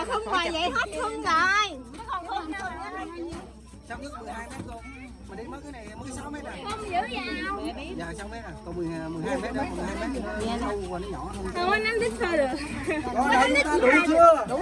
mà không ngoài vậy hết không rồi Sao nước 12 mét luôn Mà đi mất cái này mới 6 mét rồi không dữ vào Dạ 6 mét à. Còn 12, 12 à, mét đó 12 mét. Nó sâu và nó nhỏ hơn. Không có nắm đít thôi được. Có đây ta đủ chưa? Đủ